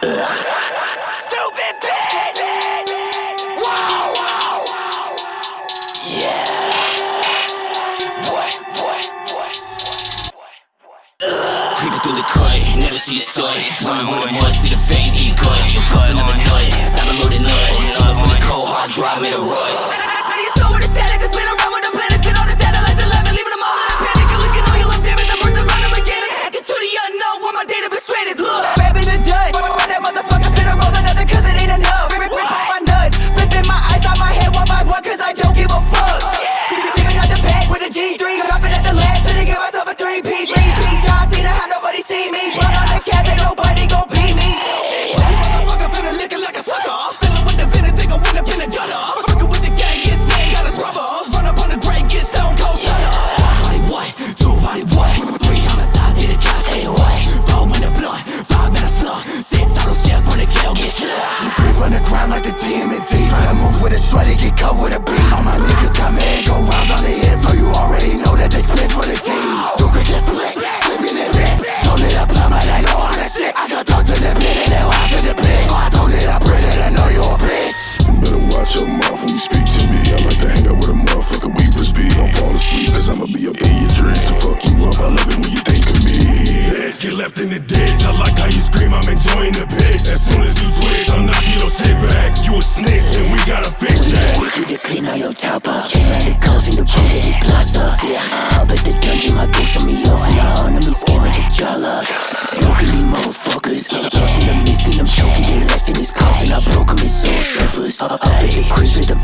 Stupid bitch! Whoa! Yeah. Creeping through the cut, never see the sun. Much, see the guts. Bust another nut, a. Coming from the cold, hard drive, made a rush. On the ground like the TMNT. Try to move with a shredder, get cut with a beat. All my niggas got mad, go rounds on the hip. So you already know that they spit for the team. Do quick get flick, flipping it wrist. Don't let up plumb, but I know all that shit. I got dogs in the pit and they laugh in the pit. Oh, I don't let up bread and I know you a bitch. You Better watch your mouth when you speak to me. I like to hang out with a motherfucker, we speed. Don't fall asleep, cause I'ma be up in your dreams to fuck you up. I love it when you think of me. Get left in the ditch. I like how you scream, I'm enjoying the pitch. As soon as you twitch, I'm knocking clean on your top off. Came around the coffin to pull get his gloss off. Yeah, I at the dungeon, my ghost on me off. And the enemy scheme make his jaw lock. Smoking these motherfuckers. Lost in the missing, I'm choking and left in his coffin. I broke him, his soul suffers. Up, up at the crease with the